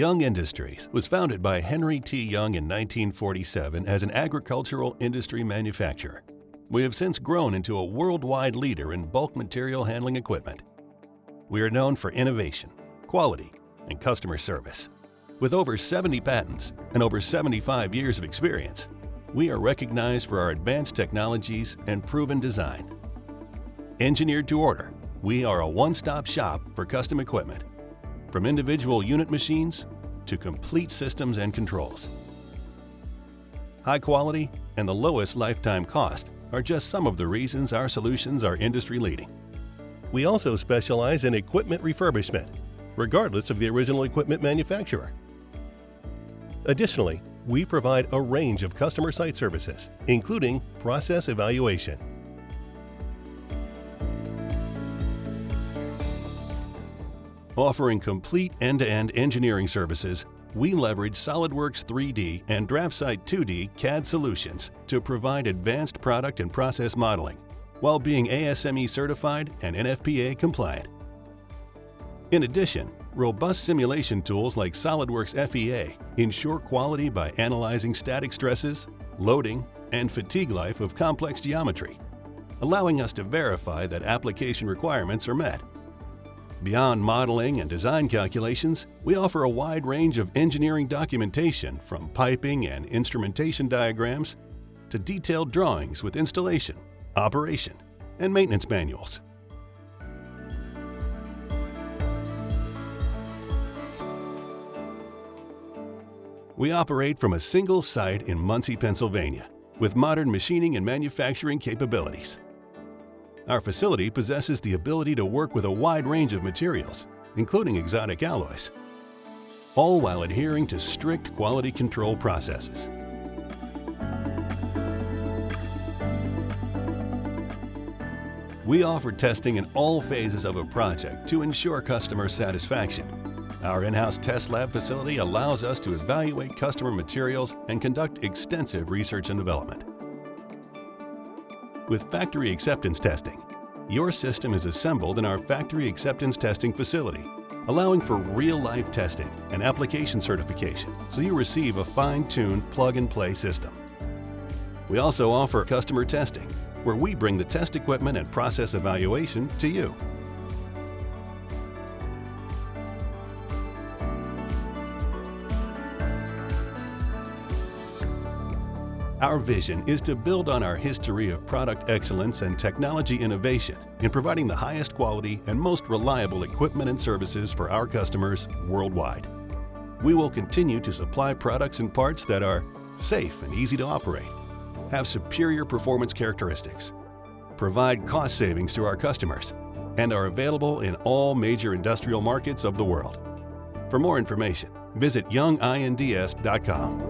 Young Industries was founded by Henry T. Young in 1947 as an agricultural industry manufacturer. We have since grown into a worldwide leader in bulk material handling equipment. We are known for innovation, quality, and customer service. With over 70 patents and over 75 years of experience, we are recognized for our advanced technologies and proven design. Engineered to order, we are a one-stop shop for custom equipment from individual unit machines to complete systems and controls. High quality and the lowest lifetime cost are just some of the reasons our solutions are industry-leading. We also specialize in equipment refurbishment, regardless of the original equipment manufacturer. Additionally, we provide a range of customer site services, including process evaluation, Offering complete end-to-end engineering services, we leverage SOLIDWORKS 3D and DraftSight 2D CAD solutions to provide advanced product and process modeling while being ASME certified and NFPA compliant. In addition, robust simulation tools like SOLIDWORKS FEA ensure quality by analyzing static stresses, loading, and fatigue life of complex geometry, allowing us to verify that application requirements are met. Beyond modeling and design calculations, we offer a wide range of engineering documentation from piping and instrumentation diagrams to detailed drawings with installation, operation, and maintenance manuals. We operate from a single site in Muncy, Pennsylvania, with modern machining and manufacturing capabilities. Our facility possesses the ability to work with a wide range of materials, including exotic alloys, all while adhering to strict quality control processes. We offer testing in all phases of a project to ensure customer satisfaction. Our in-house test lab facility allows us to evaluate customer materials and conduct extensive research and development. With factory acceptance testing, your system is assembled in our factory acceptance testing facility, allowing for real-life testing and application certification so you receive a fine-tuned plug-and-play system. We also offer customer testing, where we bring the test equipment and process evaluation to you. Our vision is to build on our history of product excellence and technology innovation in providing the highest quality and most reliable equipment and services for our customers worldwide. We will continue to supply products and parts that are safe and easy to operate, have superior performance characteristics, provide cost savings to our customers, and are available in all major industrial markets of the world. For more information, visit younginds.com.